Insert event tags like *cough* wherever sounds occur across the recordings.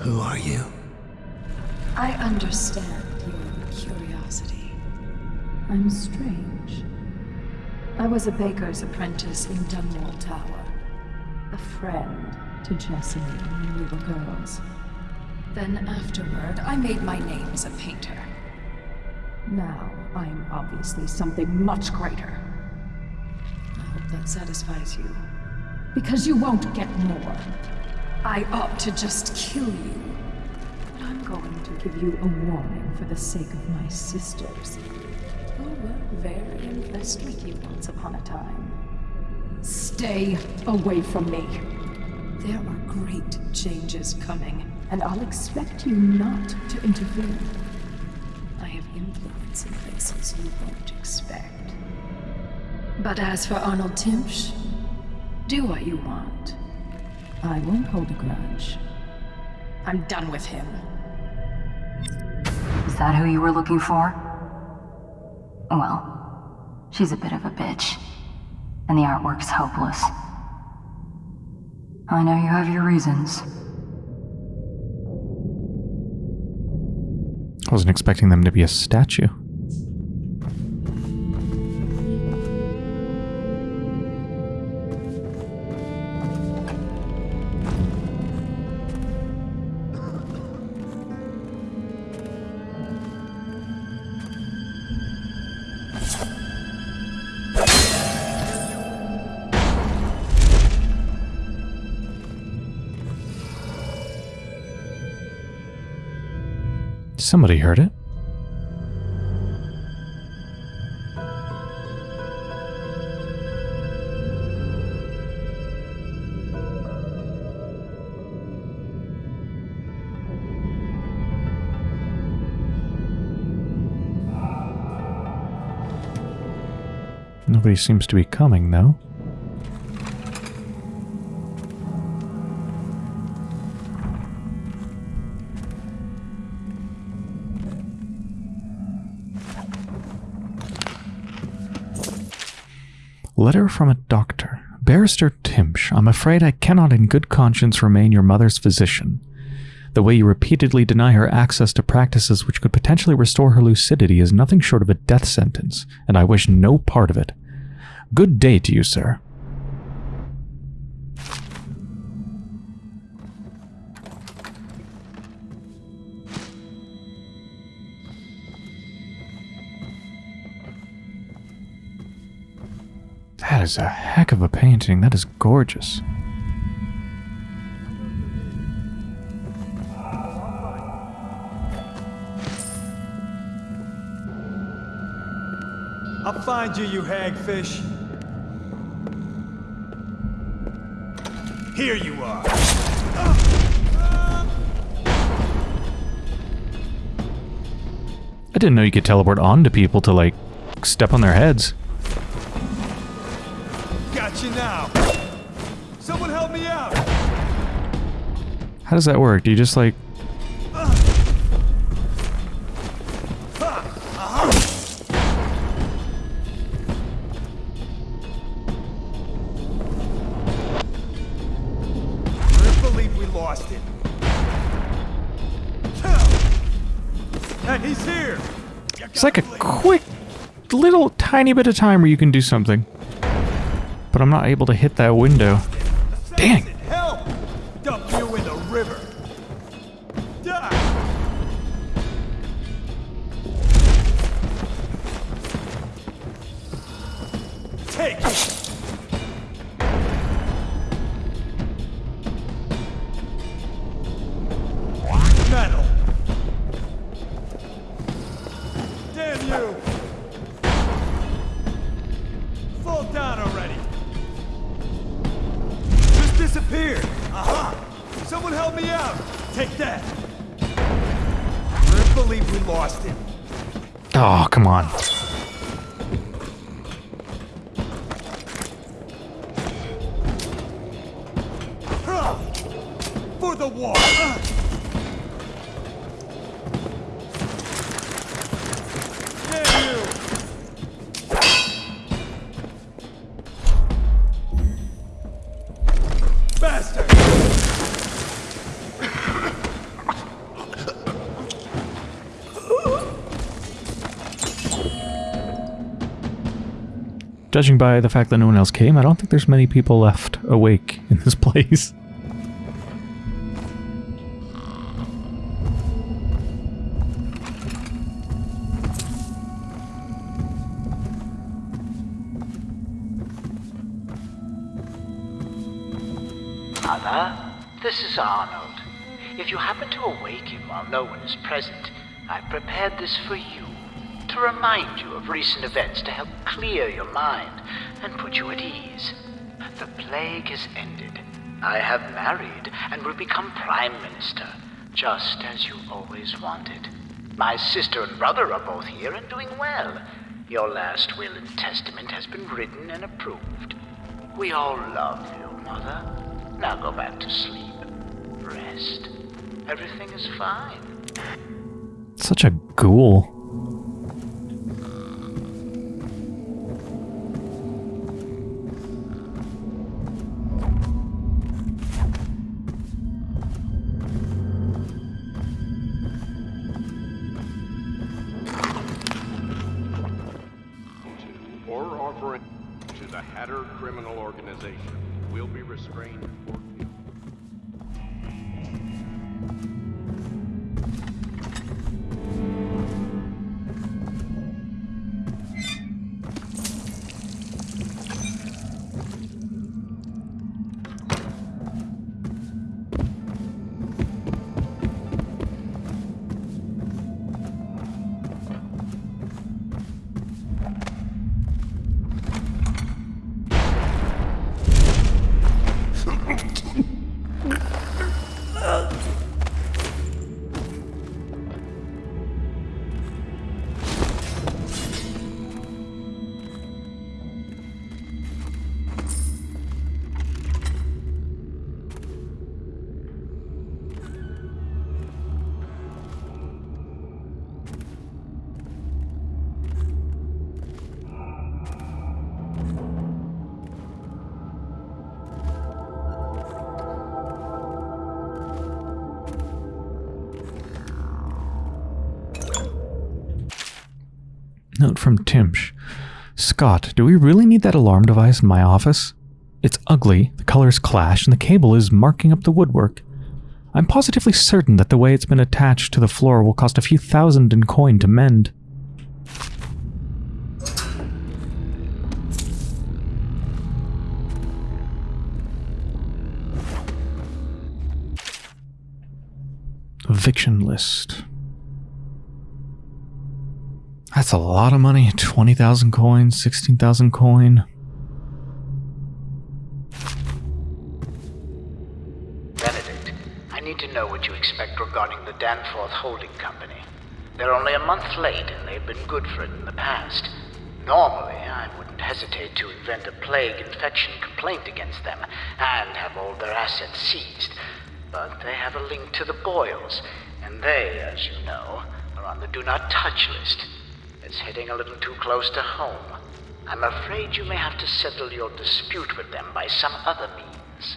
Who are you? I understand your curiosity. I'm strange. I was a baker's apprentice in Dunwall Tower. A friend to Jessie when we were girls. Then afterward, I made my name as a painter. Now, I'm obviously something much greater. I hope that satisfies you. Because you won't get more. I ought to just kill you. But I'm going to give you a warning for the sake of my sisters. Who were very impressed with you once upon a time. Stay away from me. There are great changes coming, and I'll expect you not to interfere. I have influence in places you won't expect. But as for Arnold Timsh, do what you want. I won't hold a grudge. I'm done with him. Is that who you were looking for? Well, she's a bit of a bitch. And the artwork's hopeless. I know you have your reasons. I wasn't expecting them to be a statue. Somebody heard it. Nobody seems to be coming, though. Letter from a doctor. Barrister Timsh, I'm afraid I cannot in good conscience remain your mother's physician. The way you repeatedly deny her access to practices which could potentially restore her lucidity is nothing short of a death sentence, and I wish no part of it. Good day to you, sir. That is a heck of a painting. That is gorgeous. I'll find you, you hagfish. Here you are. I didn't know you could teleport onto people to, like, step on their heads. You now. Someone help me out. How does that work? Do you just, like... Couldn't believe we lost it. Hey, he's here. It's like a quick, little, tiny bit of time where you can do something. But I'm not able to hit that window. Dang. Judging by the fact that no one else came, I don't think there's many people left awake in this *laughs* place. Mother, this is Arnold. If you happen to awaken while no one is present, I've prepared this for you to remind you of recent events to help clear your mind and put you at ease. The plague has ended. I have married and will become Prime Minister, just as you always wanted. My sister and brother are both here and doing well. Your last will and testament has been written and approved. We all love you, Mother. Now go back to sleep. Rest. Everything is fine. Such a ghoul. Restrained from Timsh. Scott, do we really need that alarm device in my office? It's ugly, the colors clash, and the cable is marking up the woodwork. I'm positively certain that the way it's been attached to the floor will cost a few thousand in coin to mend. Eviction list. That's a lot of money. 20,000 coins, 16,000 coin. Benedict, I need to know what you expect regarding the Danforth Holding Company. They're only a month late, and they've been good for it in the past. Normally, I wouldn't hesitate to invent a plague infection complaint against them and have all their assets seized. But they have a link to the Boyles, and they, as you know, are on the do not touch list. It's hitting a little too close to home. I'm afraid you may have to settle your dispute with them by some other means.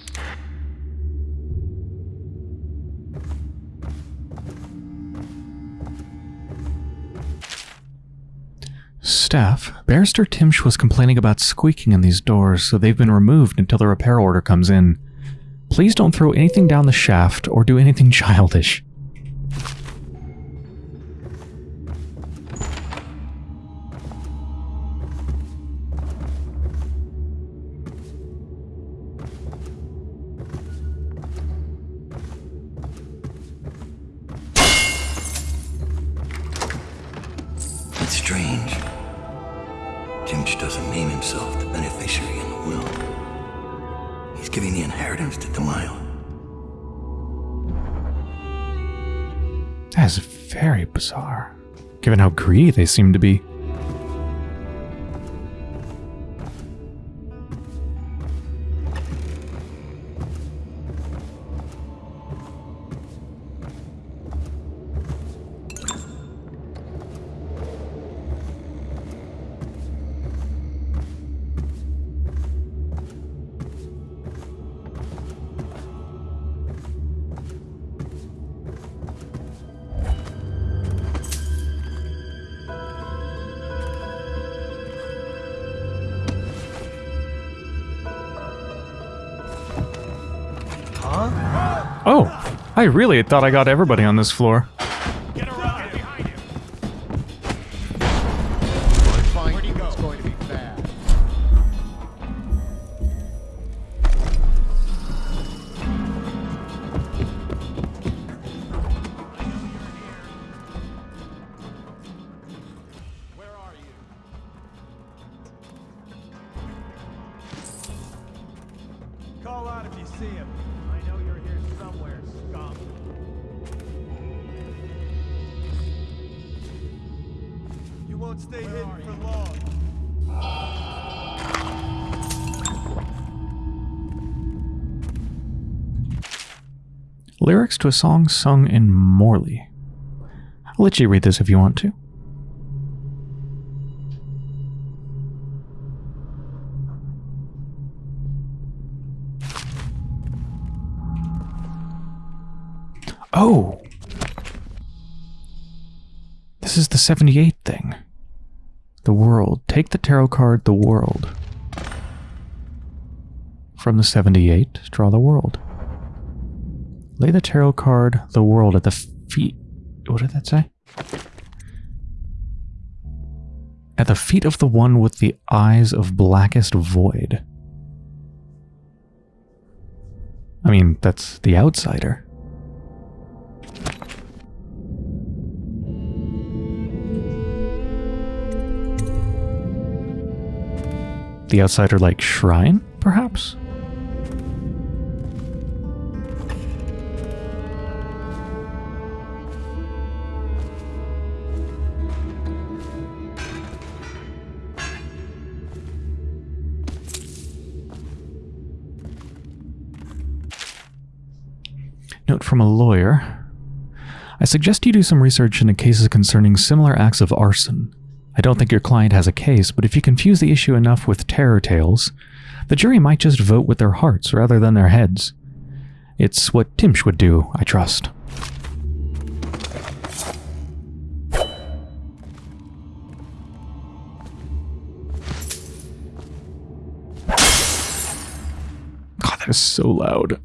Staff, Barrister Timsh was complaining about squeaking in these doors, so they've been removed until the repair order comes in. Please don't throw anything down the shaft or do anything *laughs* childish. Very bizarre, given how greedy they seem to be. I really thought I got everybody on this floor. Lyrics to a song sung in Morley. I'll let you read this if you want to. Oh! This is the 78 thing. The world. Take the tarot card, the world. From the 78, draw the world. Lay the tarot card, the world, at the feet. What did that say? At the feet of the one with the eyes of blackest void. I mean, that's the outsider. The outsider like shrine, perhaps? From a lawyer. I suggest you do some research into cases concerning similar acts of arson. I don't think your client has a case, but if you confuse the issue enough with terror tales, the jury might just vote with their hearts rather than their heads. It's what Timsh would do, I trust. God, that is so loud.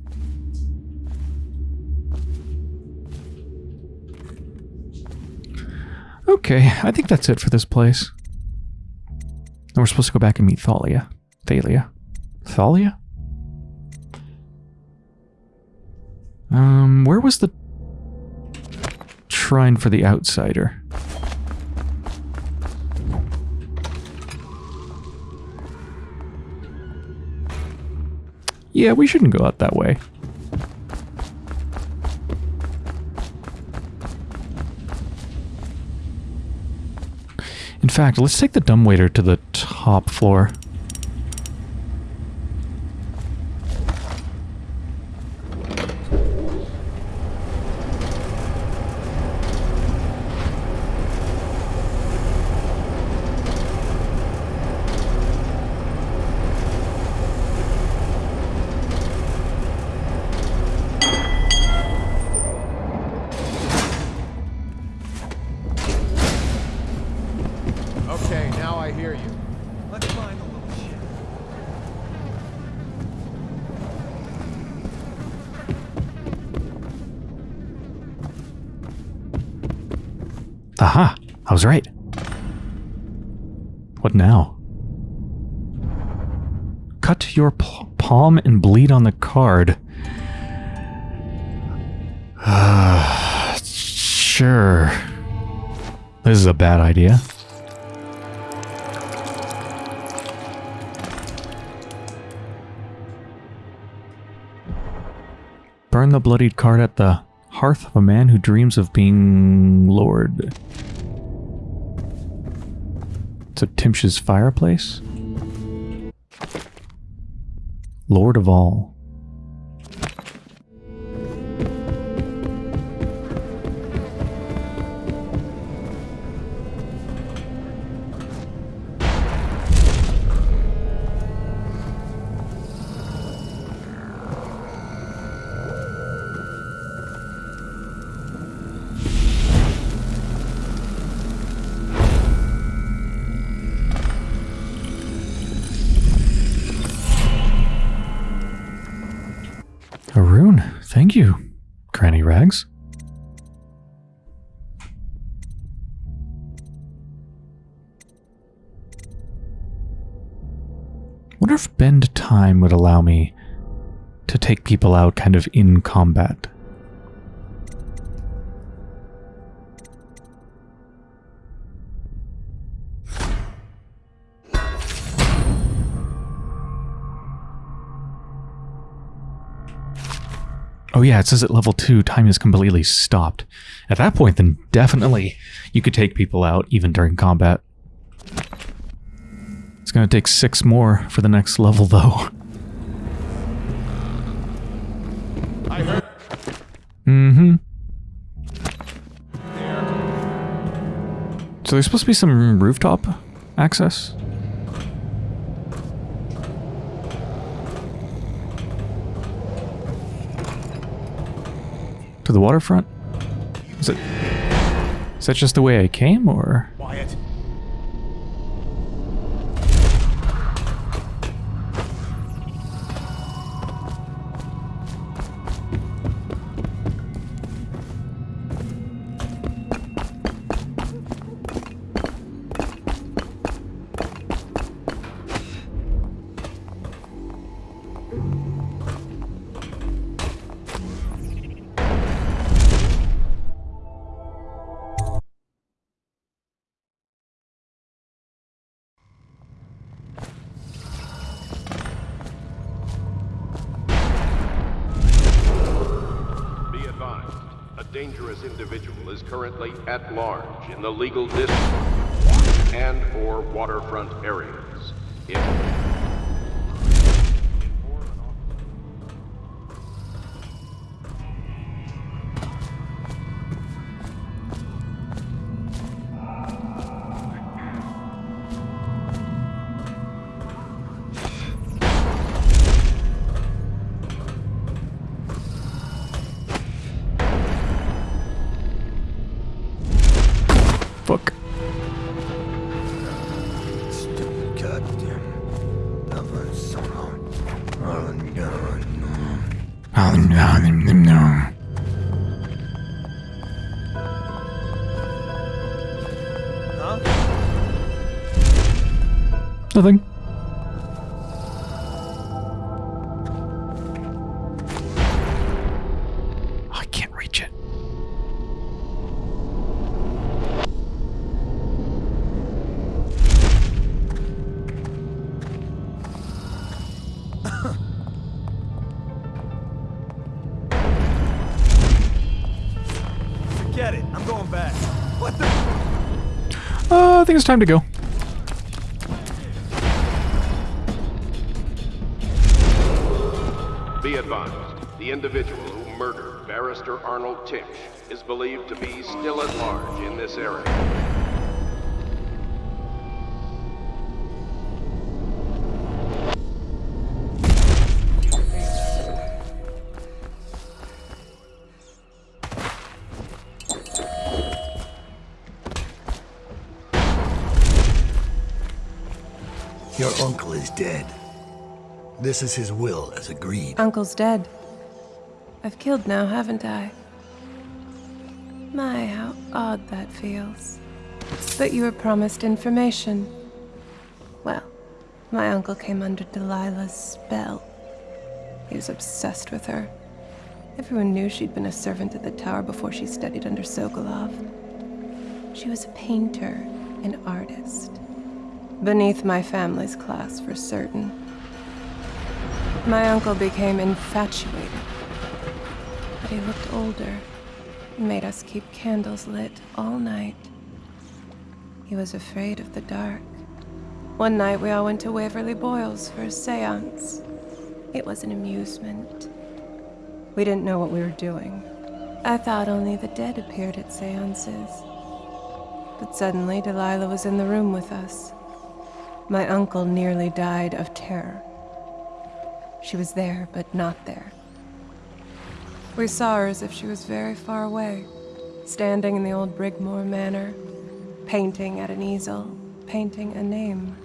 Okay, I think that's it for this place. Then we're supposed to go back and meet Thalia. Thalia. Thalia? Um, where was the shrine for the outsider? Yeah, we shouldn't go out that way. In fact, let's take the dumbwaiter to the top floor. The card. *sighs* sure. This is a bad idea. Burn the bloodied card at the hearth of a man who dreams of being Lord. So Timsh's fireplace? Lord of all. People out kind of in combat. Oh yeah, it says at level 2 time is completely stopped. At that point then definitely you could take people out even during combat. It's gonna take six more for the next level though. *laughs* Mm-hmm. So there's supposed to be some rooftop access? To the waterfront? Is it... Is that just the way I came, or...? Dangerous individual is currently at large in the legal district and or waterfront areas. If it's time to go. Be advised, the individual who murdered Barrister Arnold Timsh is believed to be still at large in this area. This is his will, as agreed. Uncle's dead. I've killed now, haven't I? My, how odd that feels. But you were promised information. Well, my uncle came under Delilah's spell. He was obsessed with her. Everyone knew she'd been a servant at the tower before she studied under Sokolov. She was a painter, an artist. Beneath my family's class, for certain. My uncle became infatuated. But he looked older. He made us keep candles lit all night. He was afraid of the dark. One night we all went to Waverly Boyle's for a seance. It was an amusement. We didn't know what we were doing. I thought only the dead appeared at seances. But suddenly Delilah was in the room with us. My uncle nearly died of terror. She was there, but not there. We saw her as if she was very far away, standing in the old Brigmore Manor, painting at an easel, painting a name.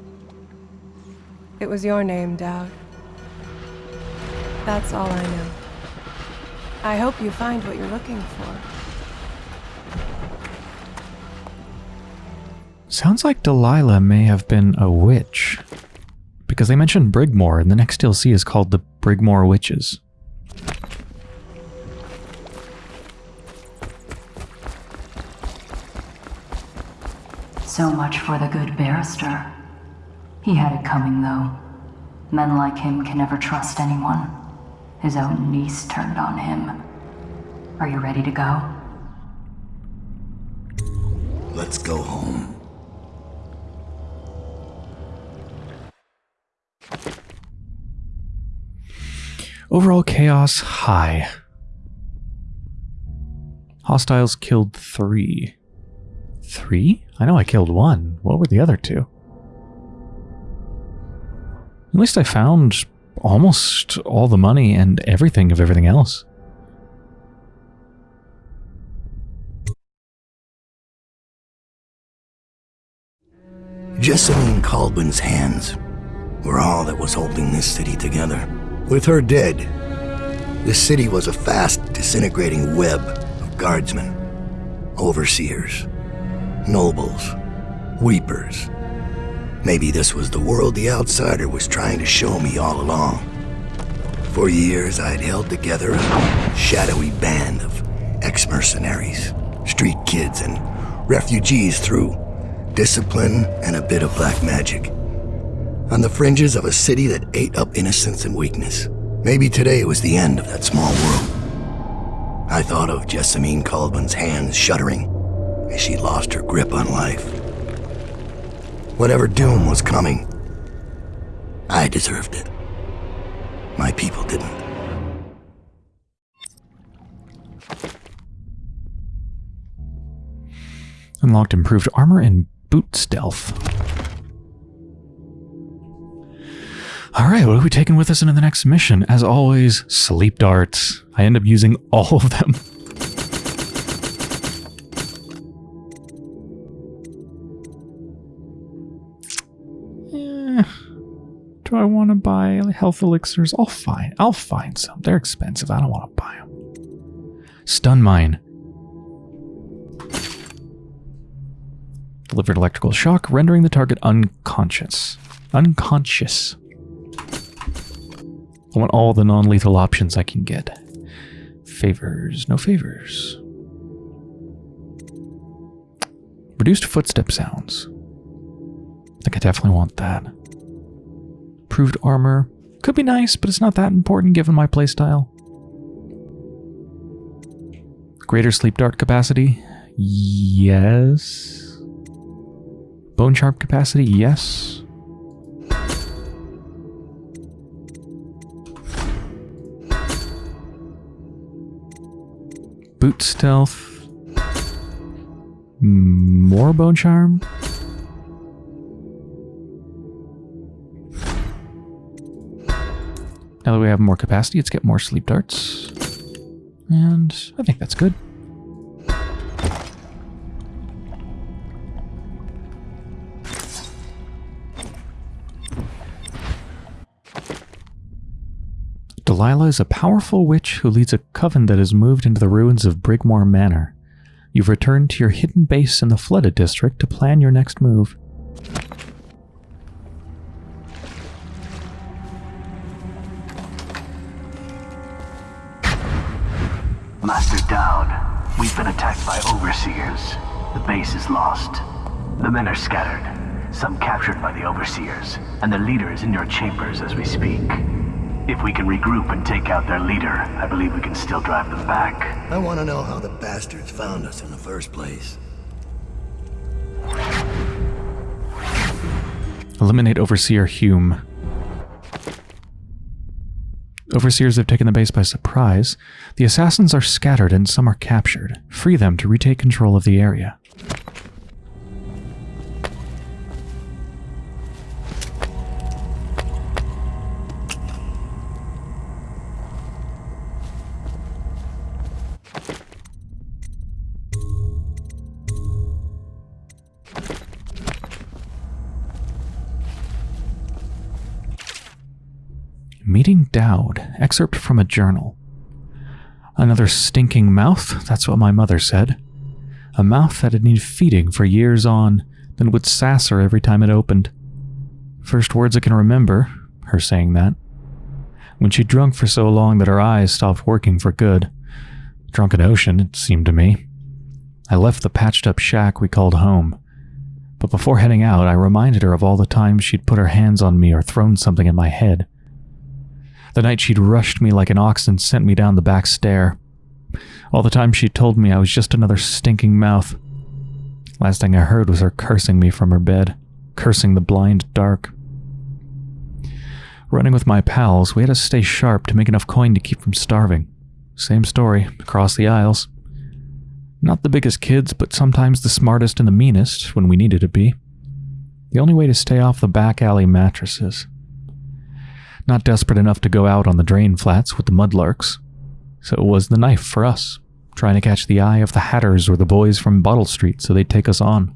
It was your name, Daud. That's all I know. I hope you find what you're looking for. Sounds like Delilah may have been a witch. Because they mentioned Brigmore, and the next DLC is called the Brigmore Witches. So much for the good barrister. He had it coming, though. Men like him can never trust anyone. His own niece turned on him. Are you ready to go? Let's go home. Overall chaos high. Hostiles killed three. Three? I know I killed one. What were the other two? At least I found almost all the money and everything of everything else. Jessamine Kaldwin's hands were all that was holding this city together. With her dead, this city was a fast disintegrating web of guardsmen, overseers, nobles, weepers. Maybe this was the world the outsider was trying to show me all along. For years, I'd held together a shadowy band of ex-mercenaries, street kids, and refugees through discipline and a bit of black magic. On the fringes of a city that ate up innocence and weakness. Maybe today it was the end of that small world. I thought of Jessamine Kaldwin's hands shuddering as she lost her grip on life. Whatever doom was coming, I deserved it. My people didn't. Unlocked improved armor and boot stealth. Alright, what are we taking with us into the next mission? As always, sleep darts. I end up using *laughs* all of them. Eh, do I want to buy health elixirs? I'll find. I'll find some. They're expensive. I don't want to buy them. Stun mine. Delivered electrical shock, rendering the target unconscious. Unconscious. I want all the non-lethal options I can get. Favors, no favors. Reduced footstep sounds. I think I definitely want that. Improved armor. Could be nice, but it's not that important given my playstyle. Greater sleep dart capacity? Yes. Bone charm capacity? Yes. Boot stealth. More bone charm. Now that we have more capacity, let's get more sleep darts. And I think that's good. Delilah is a powerful witch who leads a coven that has moved into the ruins of Brigmore Manor. You've returned to your hidden base in the flooded district to plan your next move. Master Daud, we've been attacked by overseers. The base is lost. The men are scattered, some captured by the overseers, and the leader is in your chambers as we speak. If we can regroup and take out their leader, I believe we can still drive them back. I want to know how the bastards found us in the first place. Eliminate Overseer Hume. Overseers have taken the base by surprise. The assassins are scattered and some are captured. Free them to retake control of the area. Meeting Daud, excerpt from a journal. Another stinking mouth, that's what my mother said. A mouth that had needed feeding for years on, then would sass her every time it opened. First words I can remember, her saying that. When she'd drunk for so long that her eyes stopped working for good. Drunken ocean, it seemed to me. I left the patched up shack we called home. But before heading out, I reminded her of all the times she'd put her hands on me or thrown something at my head. The night she'd rushed me like an ox and sent me down the back stair. All the time she told me I was just another stinking mouth. Last thing I heard was her cursing me from her bed, cursing the blind dark. Running with my pals, we had to stay sharp to make enough coin to keep from starving. Same story, across the aisles. Not the biggest kids, but sometimes the smartest and the meanest when we needed to be. The only way to stay off the back alley mattresses. Not desperate enough to go out on the drain flats with the mudlarks. So it was the knife for us, trying to catch the eye of the Hatters or the boys from Bottle Street so they'd take us on.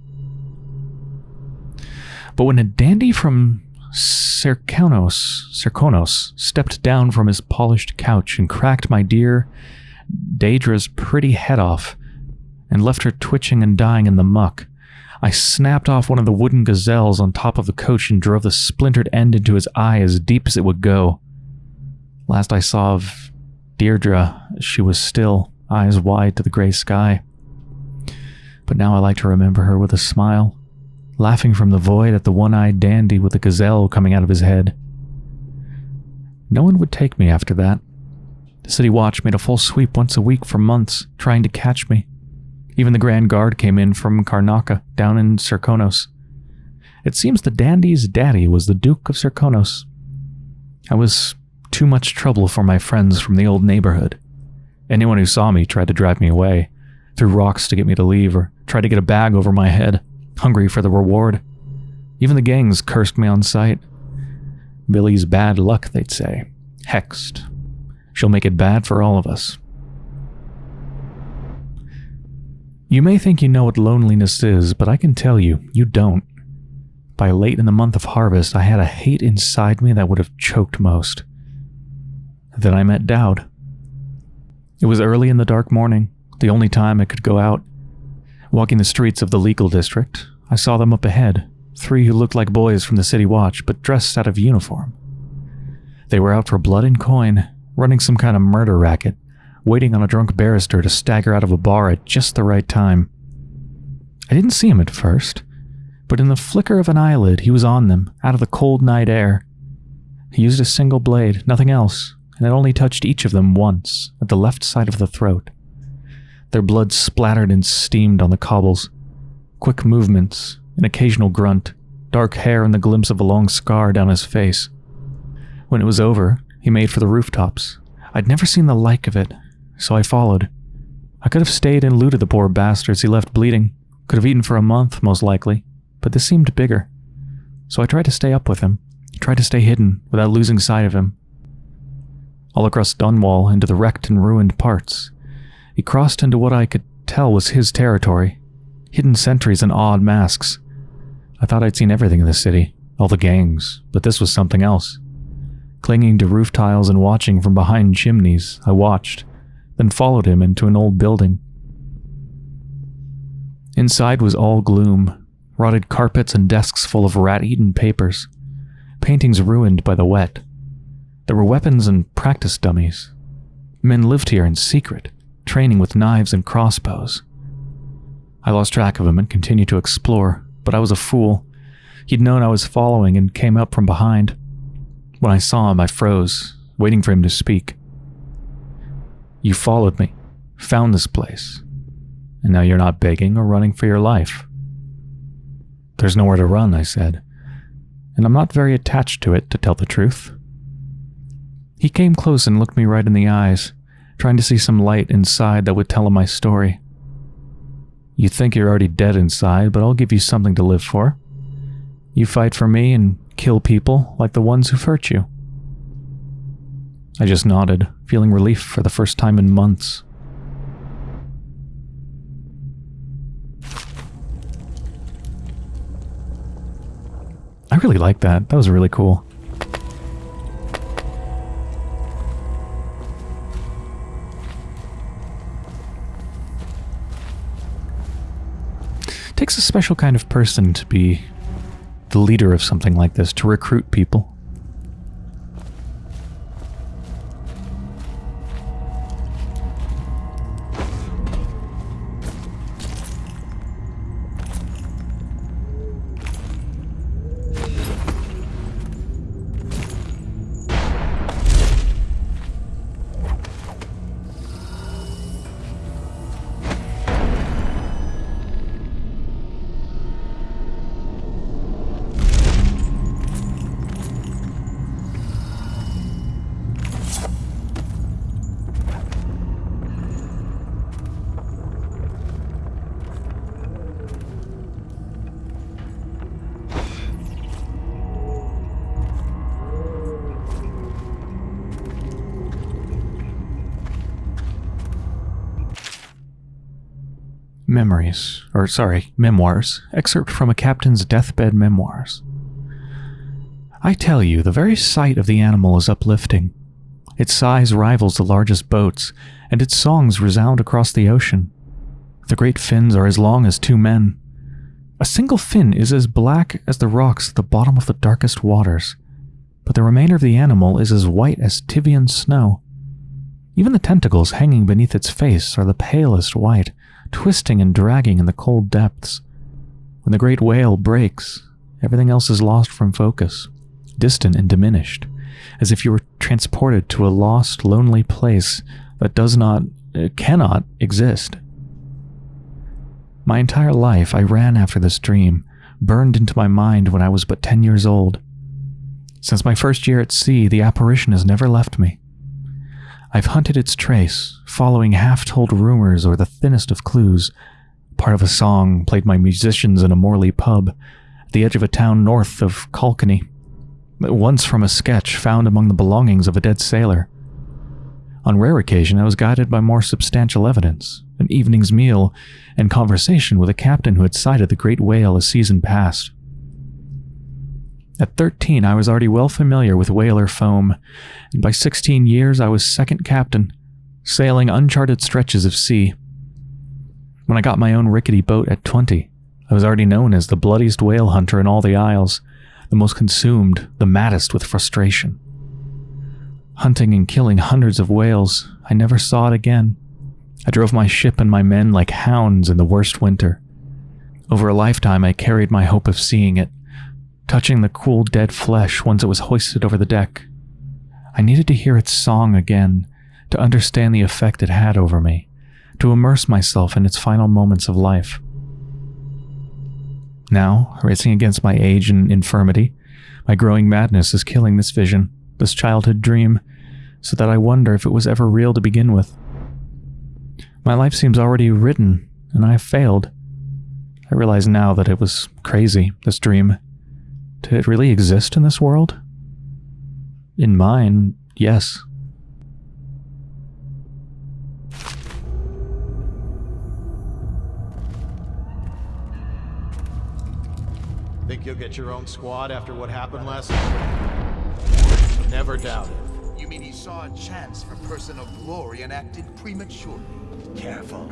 But when a dandy from Serkonos, Serkonos stepped down from his polished couch and cracked my dear Deirdre's pretty head off and left her twitching and dying in the muck, I snapped off one of the wooden gazelles on top of the coach and drove the splintered end into his eye as deep as it would go. Last I saw of Deirdre, she was still, eyes wide to the gray sky. But now I like to remember her with a smile, laughing from the void at the one-eyed dandy with the gazelle coming out of his head. No one would take me after that. The city watch made a full sweep once a week for months, trying to catch me. Even the Grand Guard came in from Karnaca, down in Serkonos. It seems the dandy's daddy was the Duke of Serkonos. I was too much trouble for my friends from the old neighborhood. Anyone who saw me tried to drive me away, threw rocks to get me to leave, or tried to get a bag over my head, hungry for the reward. Even the gangs cursed me on sight. Billie's bad luck, they'd say. Hexed. She'll make it bad for all of us. You may think you know what loneliness is, but I can tell you, you don't. By late in the month of harvest, I had a hate inside me that would have choked most. Then I met Daud. It was early in the dark morning, the only time I could go out. Walking the streets of the legal district, I saw them up ahead, three who looked like boys from the city watch, but dressed out of uniform. They were out for blood and coin, running some kind of murder racket, waiting on a drunk barrister to stagger out of a bar at just the right time. I didn't see him at first, but in the flicker of an eyelid, he was on them, out of the cold night air. He used a single blade, nothing else, and it only touched each of them once, at the left side of the throat. Their blood splattered and steamed on the cobbles. Quick movements, an occasional grunt, dark hair and the glimpse of a long scar down his face. When it was over, he made for the rooftops. I'd never seen the like of it, so I followed. I could have stayed and looted the poor bastards he left bleeding. Could have eaten for a month, most likely, but this seemed bigger. So I tried to stay up with him, tried to stay hidden without losing sight of him. All across Dunwall into the wrecked and ruined parts. He crossed into what I could tell was his territory. Hidden sentries and odd masks. I thought I'd seen everything in the city, all the gangs, but this was something else. Clinging to roof tiles and watching from behind chimneys, I watched, then followed him into an old building. Inside was all gloom, rotted carpets and desks full of rat-eaten papers, paintings ruined by the wet. There were weapons and practice dummies. Men lived here in secret, training with knives and crossbows. I lost track of him and continued to explore, but I was a fool. He'd known I was following and came up from behind. When I saw him, I froze, waiting for him to speak. You followed me, found this place, and now you're not begging or running for your life. There's nowhere to run, I said, and I'm not very attached to it, to tell the truth. He came close and looked me right in the eyes, trying to see some light inside that would tell him my story. You think you're already dead inside, but I'll give you something to live for. You fight for me and kill people like the ones who've hurt you. I just nodded, feeling relief for the first time in months. I really like that. That was really cool. It takes a special kind of person to be the leader of something like this, to recruit people. Memories, or sorry, memoirs, excerpt from a captain's deathbed memoirs. I tell you, the very sight of the animal is uplifting. Its size rivals the largest boats, and its songs resound across the ocean. The great fins are as long as two men. A single fin is as black as the rocks at the bottom of the darkest waters, but the remainder of the animal is as white as Tyvian snow. Even the tentacles hanging beneath its face are the palest white, twisting and dragging in the cold depths. When the great whale breaks, everything else is lost from focus, distant and diminished, as if you were transported to a lost, lonely place that does not, uh, cannot exist. My entire life I ran after this dream, burned into my mind when I was but 10 years old. Since my first year at sea, the apparition has never left me. I've hunted its trace, following half told rumors or the thinnest of clues. Part of a song played by musicians in a Morley pub at the edge of a town north of Caulkenny. Once from a sketch found among the belongings of a dead sailor. On rare occasion, I was guided by more substantial evidence, an evening's meal, and conversation with a captain who had sighted the great whale a season past. At 13, I was already well familiar with whaler foam, and by 16 years I was second captain, sailing uncharted stretches of sea. When I got my own rickety boat at 20, I was already known as the bloodiest whale hunter in all the Isles, the most consumed, the maddest with frustration. Hunting and killing hundreds of whales, I never saw it again. I drove my ship and my men like hounds in the worst winter. Over a lifetime, I carried my hope of seeing it, touching the cool dead flesh once it was hoisted over the deck. I needed to hear its song again, to understand the effect it had over me, to immerse myself in its final moments of life. Now, racing against my age and infirmity, my growing madness is killing this vision, this childhood dream, so that I wonder if it was ever real to begin with. My life seems already written, and I have failed. I realize now that it was crazy, this dream, did it really exist in this world? In mine, yes. Think you'll get your own squad after what happened last night? Never doubt it. You mean he saw a chance for personal glory and acted prematurely? Careful.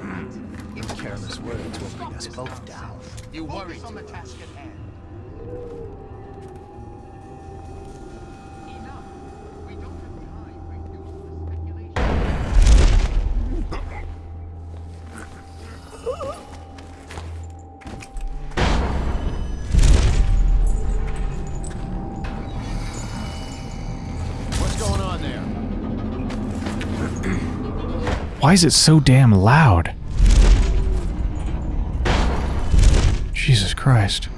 Your Careless words will bring us both down. You worry on the task at hand. Why is it so damn loud? Jesus Christ.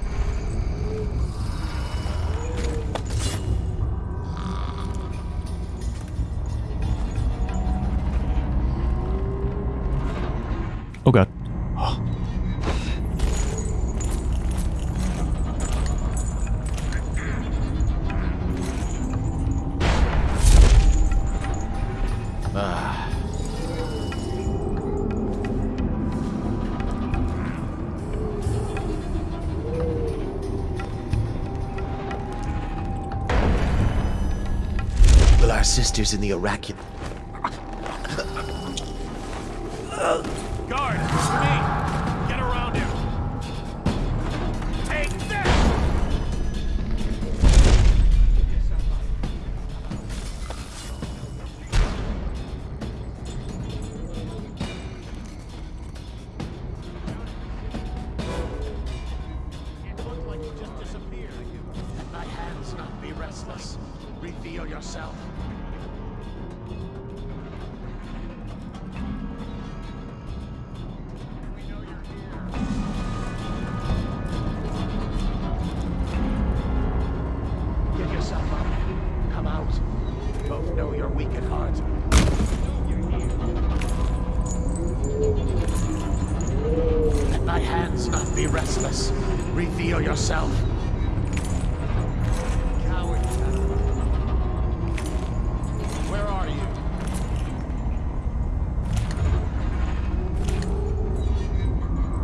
Sisters in the Iraqi...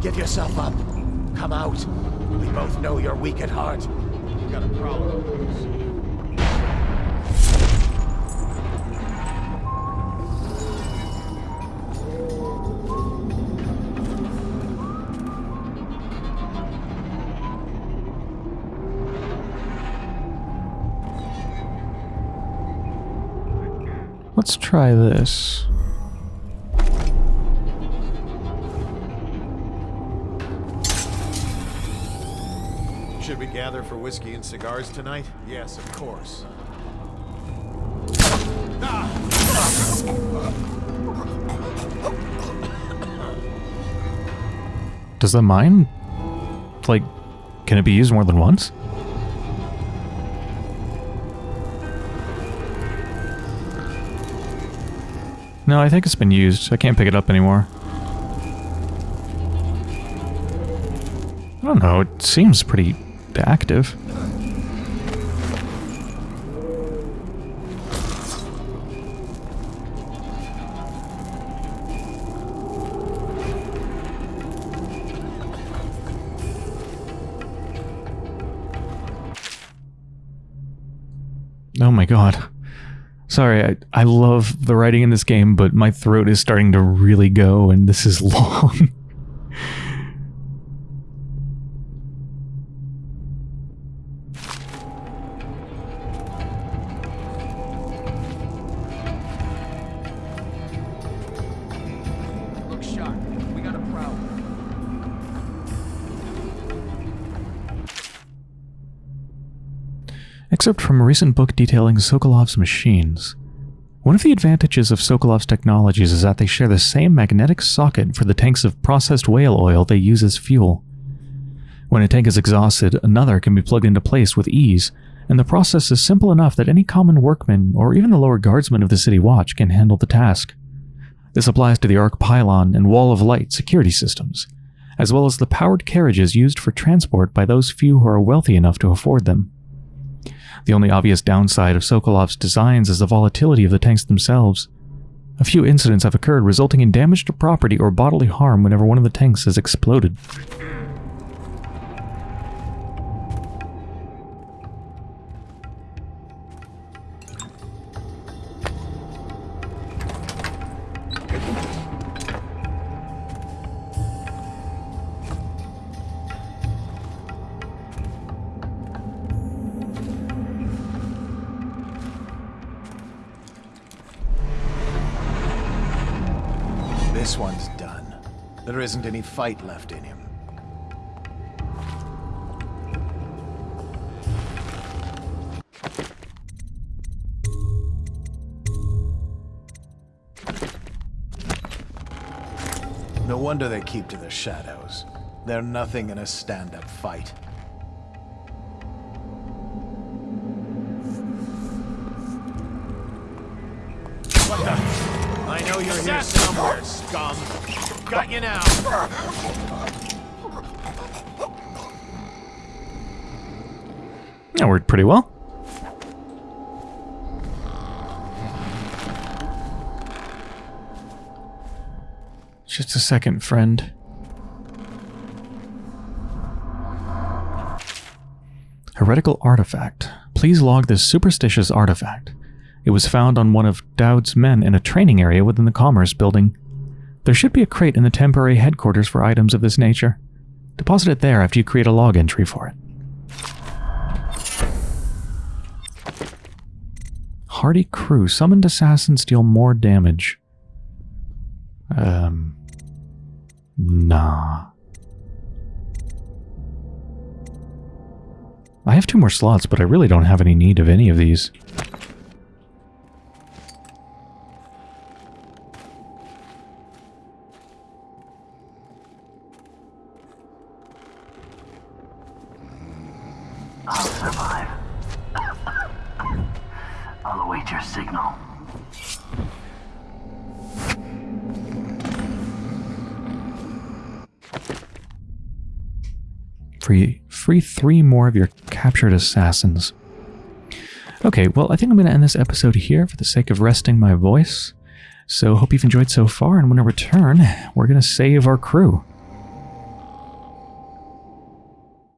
Give yourself up. Come out. We both know you're weak at heart. You got a problem. Let's try this. Whiskey and cigars tonight? Yes, of course. Does the mine, like, can it be used more than once? No, I think it's been used. I can't pick it up anymore. I don't know, it seems pretty active. Oh my god. Sorry, I, I love the writing in this game, but my throat is starting to really go, and this is *laughs* long. Excerpt from a recent book detailing Sokolov's machines. One of the advantages of Sokolov's technologies is that they share the same magnetic socket for the tanks of processed whale oil they use as fuel. When a tank is exhausted, another can be plugged into place with ease, and the process is simple enough that any common workman or even the lower guardsmen of the city watch can handle the task. This applies to the arc pylon and wall of light security systems, as well as the powered carriages used for transport by those few who are wealthy enough to afford them. The only obvious downside of Sokolov's designs is the volatility of the tanks themselves. A few incidents have occurred resulting in damage to property or bodily harm whenever one of the tanks has exploded. Fight left in him. No wonder they keep to the shadows. They're nothing in a stand-up fight. What the? I know you're here somewhere, scum. Got you now. That worked pretty well. Just a second, friend. Heretical artifact. Please log this superstitious artifact. It was found on one of Daud's men in a training area within the Commerce building. There should be a crate in the temporary headquarters for items of this nature. Deposit it there after you create a log entry for it. Hardy crew. Summoned assassins deal more damage. Um... Nah. I have two more slots, but I really don't have any need of any of these. More of your captured assassins. Okay, well, I think I'm going to end this episode here for the sake of resting my voice. So, hope you've enjoyed so far, and when I return, we're going to save our crew.